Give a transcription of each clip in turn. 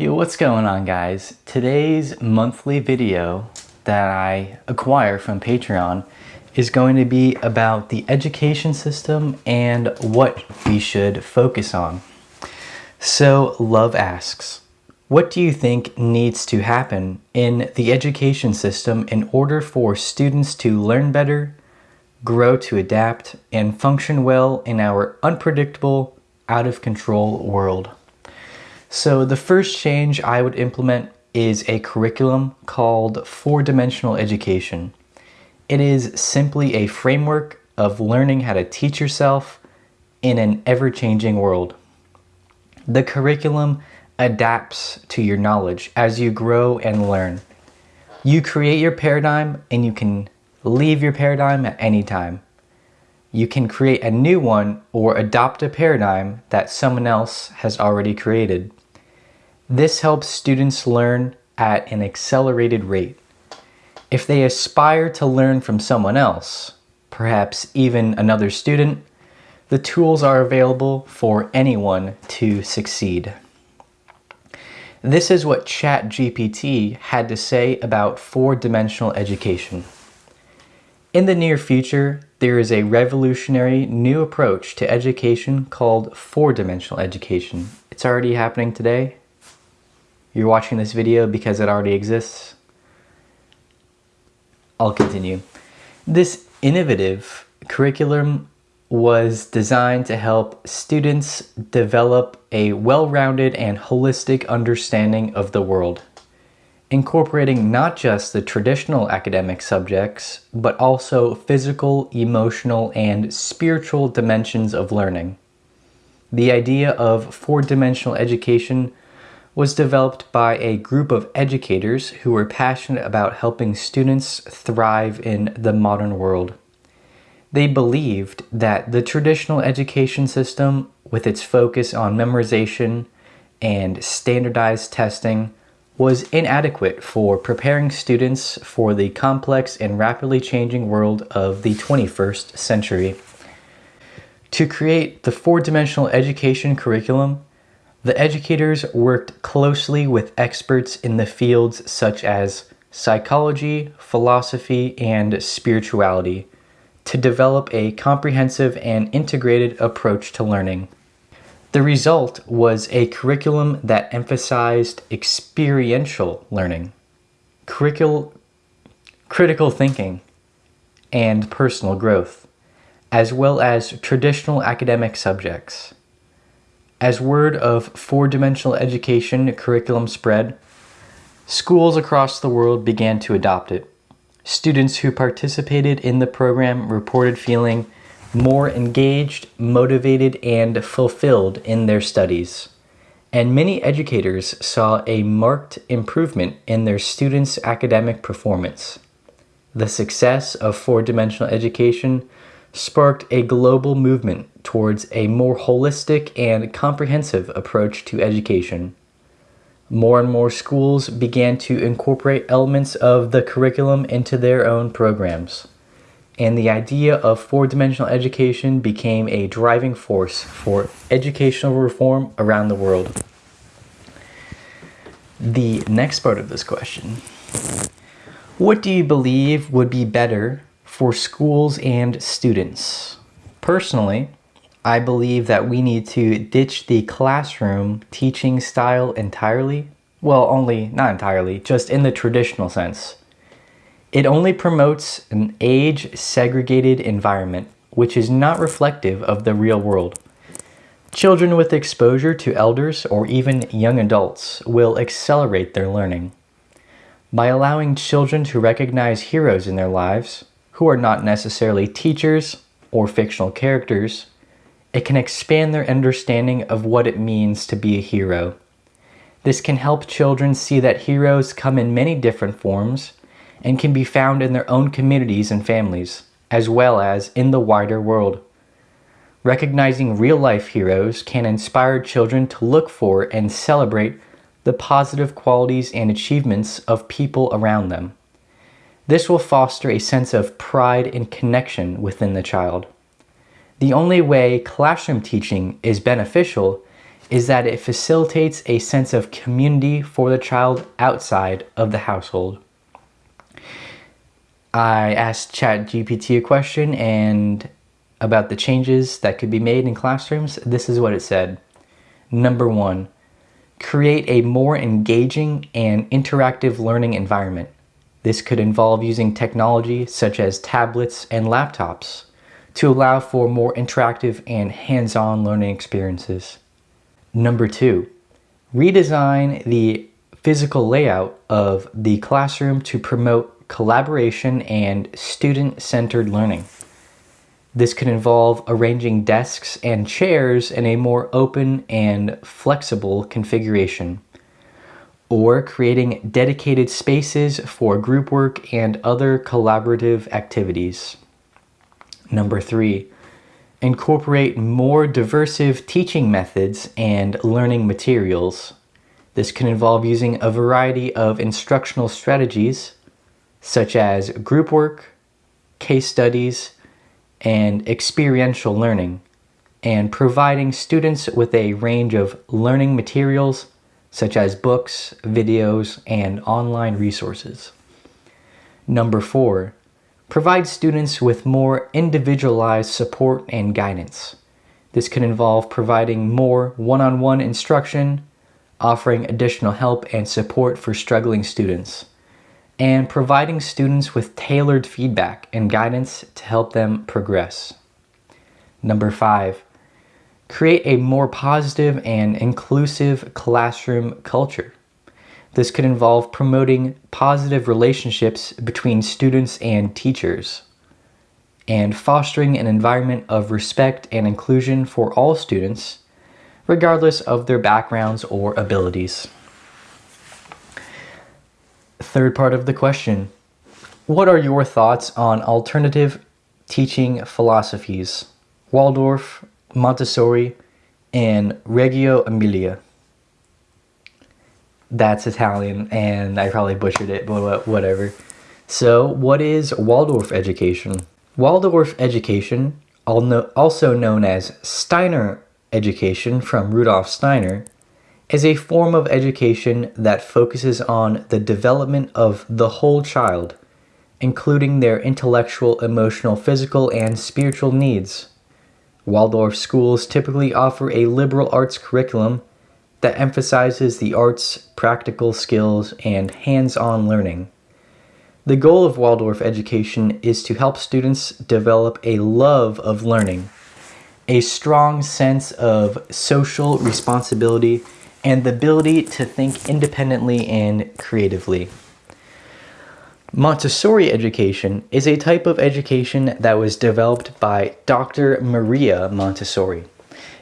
Yo, what's going on guys? Today's monthly video that I acquire from Patreon is going to be about the education system and what we should focus on. So Love asks, what do you think needs to happen in the education system in order for students to learn better, grow to adapt, and function well in our unpredictable, out of control world? So the first change I would implement is a curriculum called four-dimensional education. It is simply a framework of learning how to teach yourself in an ever-changing world. The curriculum adapts to your knowledge as you grow and learn. You create your paradigm and you can leave your paradigm at any time. You can create a new one or adopt a paradigm that someone else has already created. This helps students learn at an accelerated rate. If they aspire to learn from someone else, perhaps even another student, the tools are available for anyone to succeed. This is what ChatGPT had to say about four-dimensional education. In the near future, there is a revolutionary new approach to education called four-dimensional education. It's already happening today. You're watching this video because it already exists. I'll continue. This innovative curriculum was designed to help students develop a well-rounded and holistic understanding of the world, incorporating not just the traditional academic subjects, but also physical, emotional, and spiritual dimensions of learning. The idea of four-dimensional education was developed by a group of educators who were passionate about helping students thrive in the modern world. They believed that the traditional education system, with its focus on memorization and standardized testing, was inadequate for preparing students for the complex and rapidly changing world of the 21st century. To create the four-dimensional education curriculum, the educators worked closely with experts in the fields such as psychology, philosophy, and spirituality to develop a comprehensive and integrated approach to learning. The result was a curriculum that emphasized experiential learning, curricul critical thinking, and personal growth, as well as traditional academic subjects. As word of four-dimensional education curriculum spread, schools across the world began to adopt it. Students who participated in the program reported feeling more engaged, motivated, and fulfilled in their studies. And many educators saw a marked improvement in their students' academic performance. The success of four-dimensional education sparked a global movement towards a more holistic and comprehensive approach to education. More and more schools began to incorporate elements of the curriculum into their own programs, and the idea of four-dimensional education became a driving force for educational reform around the world. The next part of this question. What do you believe would be better for schools and students. Personally, I believe that we need to ditch the classroom teaching style entirely. Well, only, not entirely, just in the traditional sense. It only promotes an age-segregated environment, which is not reflective of the real world. Children with exposure to elders or even young adults will accelerate their learning. By allowing children to recognize heroes in their lives, who are not necessarily teachers or fictional characters, it can expand their understanding of what it means to be a hero. This can help children see that heroes come in many different forms and can be found in their own communities and families, as well as in the wider world. Recognizing real-life heroes can inspire children to look for and celebrate the positive qualities and achievements of people around them. This will foster a sense of pride and connection within the child. The only way classroom teaching is beneficial is that it facilitates a sense of community for the child outside of the household. I asked ChatGPT a question and about the changes that could be made in classrooms. This is what it said. Number one, create a more engaging and interactive learning environment. This could involve using technology such as tablets and laptops to allow for more interactive and hands-on learning experiences. Number two, redesign the physical layout of the classroom to promote collaboration and student-centered learning. This could involve arranging desks and chairs in a more open and flexible configuration, or creating dedicated spaces for group work and other collaborative activities. Number three, incorporate more diversive teaching methods and learning materials. This can involve using a variety of instructional strategies, such as group work, case studies, and experiential learning, and providing students with a range of learning materials such as books, videos, and online resources. Number four, provide students with more individualized support and guidance. This can involve providing more one-on-one -on -one instruction, offering additional help and support for struggling students, and providing students with tailored feedback and guidance to help them progress. Number five, create a more positive and inclusive classroom culture. This could involve promoting positive relationships between students and teachers and fostering an environment of respect and inclusion for all students, regardless of their backgrounds or abilities. Third part of the question. What are your thoughts on alternative teaching philosophies? Waldorf, Montessori, and Reggio Emilia. That's Italian, and I probably butchered it, but whatever. So, what is Waldorf education? Waldorf education, also known as Steiner education from Rudolf Steiner, is a form of education that focuses on the development of the whole child, including their intellectual, emotional, physical, and spiritual needs. Waldorf schools typically offer a liberal arts curriculum that emphasizes the arts, practical skills, and hands-on learning. The goal of Waldorf education is to help students develop a love of learning, a strong sense of social responsibility, and the ability to think independently and creatively. Montessori education is a type of education that was developed by Dr. Maria Montessori.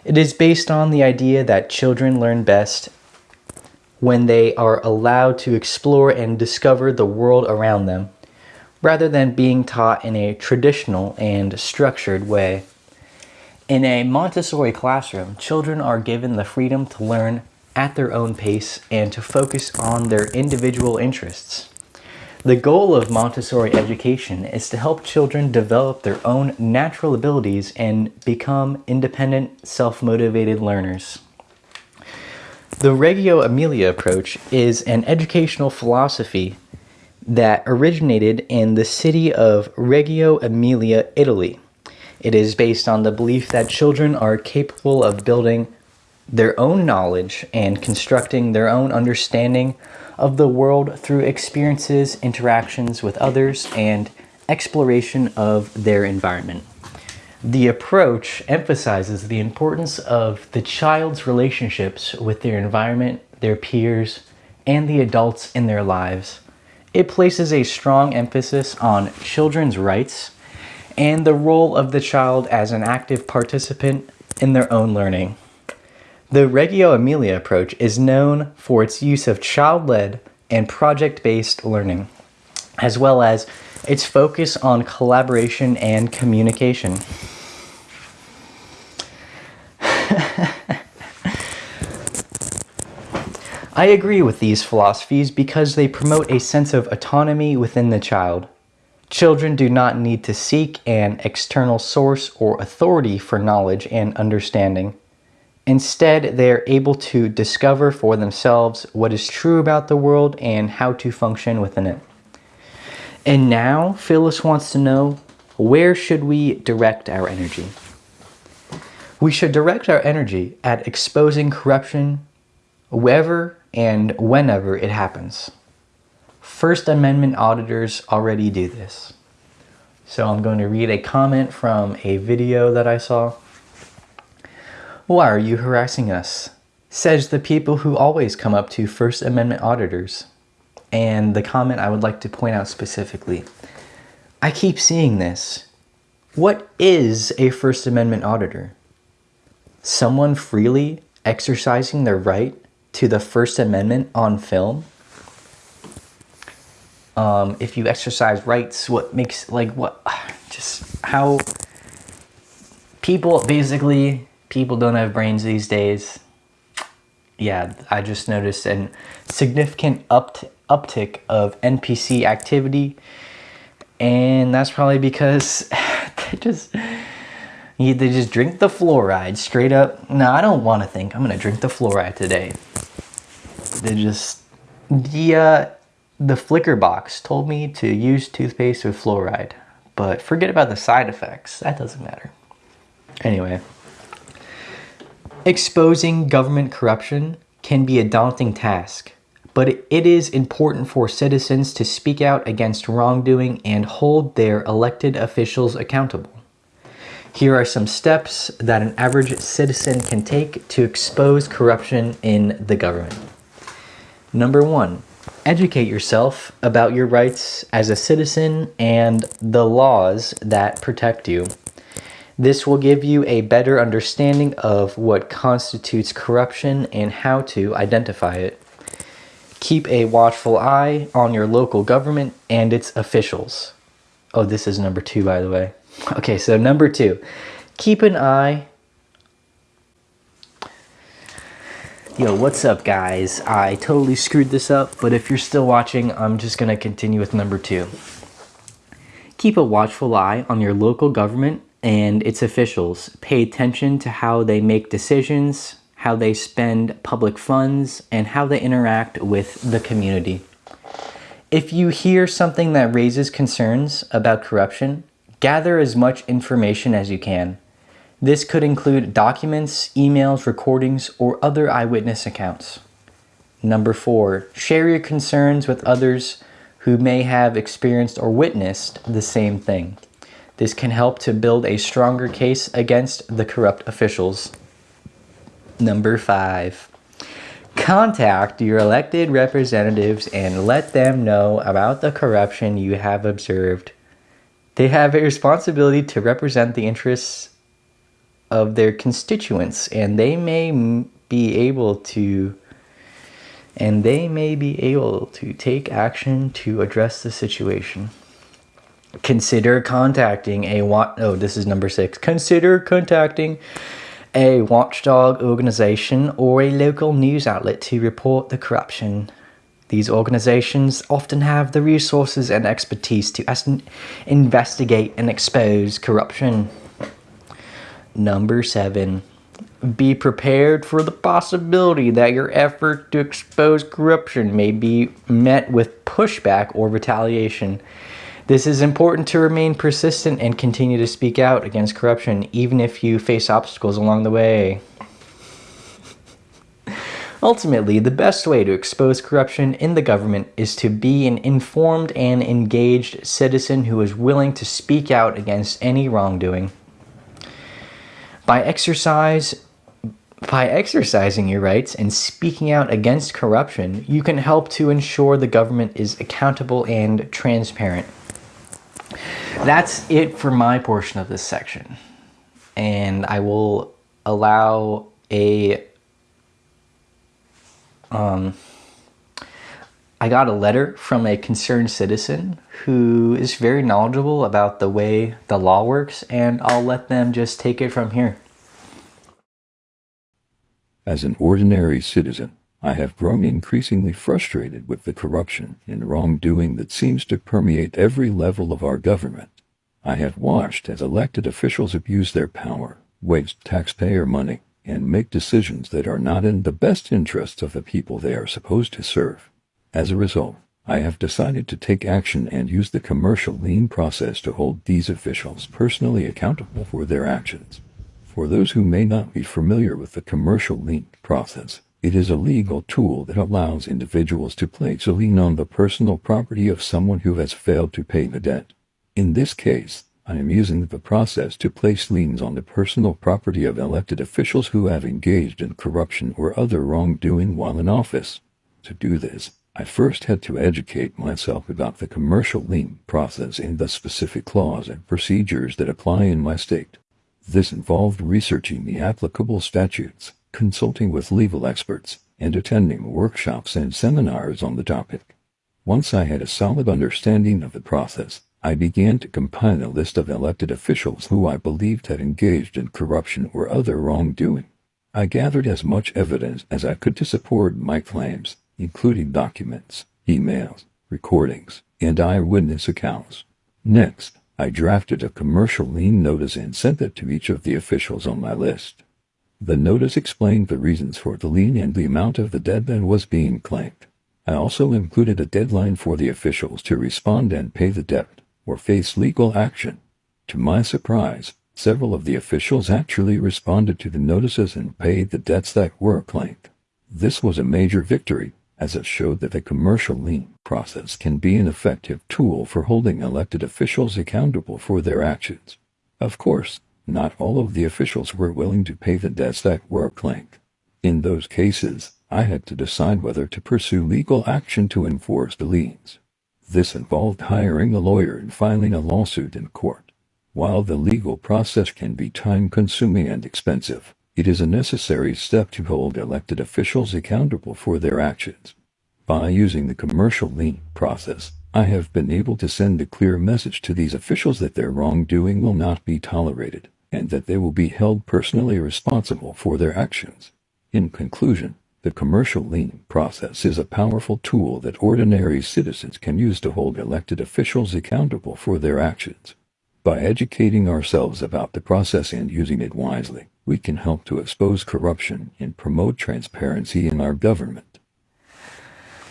It is based on the idea that children learn best when they are allowed to explore and discover the world around them, rather than being taught in a traditional and structured way. In a Montessori classroom, children are given the freedom to learn at their own pace and to focus on their individual interests. The goal of Montessori education is to help children develop their own natural abilities and become independent, self-motivated learners. The Reggio Emilia approach is an educational philosophy that originated in the city of Reggio Emilia, Italy. It is based on the belief that children are capable of building their own knowledge and constructing their own understanding of the world through experiences, interactions with others, and exploration of their environment. The approach emphasizes the importance of the child's relationships with their environment, their peers, and the adults in their lives. It places a strong emphasis on children's rights and the role of the child as an active participant in their own learning. The Reggio Emilia approach is known for its use of child-led and project-based learning, as well as its focus on collaboration and communication. I agree with these philosophies because they promote a sense of autonomy within the child. Children do not need to seek an external source or authority for knowledge and understanding. Instead, they are able to discover for themselves what is true about the world and how to function within it. And now, Phyllis wants to know where should we direct our energy? We should direct our energy at exposing corruption wherever and whenever it happens. First Amendment auditors already do this. So I'm going to read a comment from a video that I saw. Why are you harassing us? Says the people who always come up to First Amendment auditors. And the comment I would like to point out specifically. I keep seeing this. What is a First Amendment auditor? Someone freely exercising their right to the First Amendment on film? um, if you exercise rights, what makes, like, what, just how people, basically, people don't have brains these days. Yeah, I just noticed a significant up uptick of NPC activity. And that's probably because they just, they just drink the fluoride straight up. No, I don't want to think. I'm going to drink the fluoride today. They just, the, uh, the flicker box told me to use toothpaste with fluoride, but forget about the side effects. That doesn't matter. Anyway, exposing government corruption can be a daunting task, but it is important for citizens to speak out against wrongdoing and hold their elected officials accountable. Here are some steps that an average citizen can take to expose corruption in the government. Number one, educate yourself about your rights as a citizen and the laws that protect you. This will give you a better understanding of what constitutes corruption and how to identify it. Keep a watchful eye on your local government and its officials. Oh, this is number two, by the way. Okay, so number two, keep an eye Yo, what's up guys? I totally screwed this up, but if you're still watching, I'm just gonna continue with number two. Keep a watchful eye on your local government and its officials. Pay attention to how they make decisions, how they spend public funds, and how they interact with the community. If you hear something that raises concerns about corruption, gather as much information as you can. This could include documents, emails, recordings, or other eyewitness accounts. Number four, share your concerns with others who may have experienced or witnessed the same thing. This can help to build a stronger case against the corrupt officials. Number five, contact your elected representatives and let them know about the corruption you have observed. They have a responsibility to represent the interests of their constituents and they may be able to and they may be able to take action to address the situation. Consider contacting a what oh this is number 6. Consider contacting a watchdog organization or a local news outlet to report the corruption. These organizations often have the resources and expertise to investigate and expose corruption. Number seven, be prepared for the possibility that your effort to expose corruption may be met with pushback or retaliation. This is important to remain persistent and continue to speak out against corruption even if you face obstacles along the way. Ultimately, the best way to expose corruption in the government is to be an informed and engaged citizen who is willing to speak out against any wrongdoing. By exercise by exercising your rights and speaking out against corruption, you can help to ensure the government is accountable and transparent. That's it for my portion of this section. And I will allow a um, I got a letter from a concerned citizen who is very knowledgeable about the way the law works, and I'll let them just take it from here. As an ordinary citizen, I have grown increasingly frustrated with the corruption and wrongdoing that seems to permeate every level of our government. I have watched as elected officials abuse their power, waste taxpayer money, and make decisions that are not in the best interests of the people they are supposed to serve. As a result, I have decided to take action and use the commercial lien process to hold these officials personally accountable for their actions. For those who may not be familiar with the commercial lien process, it is a legal tool that allows individuals to place a lien on the personal property of someone who has failed to pay the debt. In this case, I am using the process to place liens on the personal property of elected officials who have engaged in corruption or other wrongdoing while in office. To do this, I first had to educate myself about the commercial lien process and the specific laws and procedures that apply in my state. This involved researching the applicable statutes, consulting with legal experts, and attending workshops and seminars on the topic. Once I had a solid understanding of the process, I began to compile a list of elected officials who I believed had engaged in corruption or other wrongdoing. I gathered as much evidence as I could to support my claims including documents, emails, recordings, and eyewitness accounts. Next, I drafted a commercial lien notice and sent it to each of the officials on my list. The notice explained the reasons for the lien and the amount of the debt that was being claimed. I also included a deadline for the officials to respond and pay the debt or face legal action. To my surprise, several of the officials actually responded to the notices and paid the debts that were claimed. This was a major victory as it showed that the commercial lien process can be an effective tool for holding elected officials accountable for their actions. Of course, not all of the officials were willing to pay the debts that were claimed. In those cases, I had to decide whether to pursue legal action to enforce the liens. This involved hiring a lawyer and filing a lawsuit in court. While the legal process can be time-consuming and expensive, it is a necessary step to hold elected officials accountable for their actions. By using the commercial lien process, I have been able to send a clear message to these officials that their wrongdoing will not be tolerated and that they will be held personally responsible for their actions. In conclusion, the commercial lien process is a powerful tool that ordinary citizens can use to hold elected officials accountable for their actions. By educating ourselves about the process and using it wisely, we can help to expose corruption and promote transparency in our government.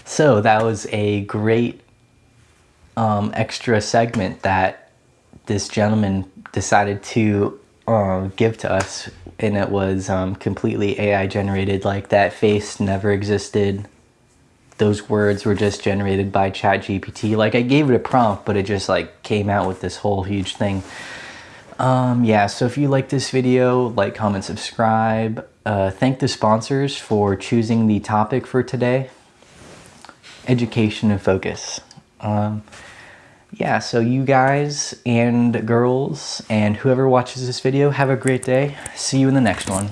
So that was a great um, extra segment that this gentleman decided to uh, give to us, and it was um, completely AI generated. Like that face never existed. Those words were just generated by ChatGPT. Like I gave it a prompt, but it just like came out with this whole huge thing. Um, yeah, so if you like this video, like, comment, subscribe. Uh, thank the sponsors for choosing the topic for today. Education and focus. Um, yeah, so you guys and girls and whoever watches this video, have a great day. See you in the next one.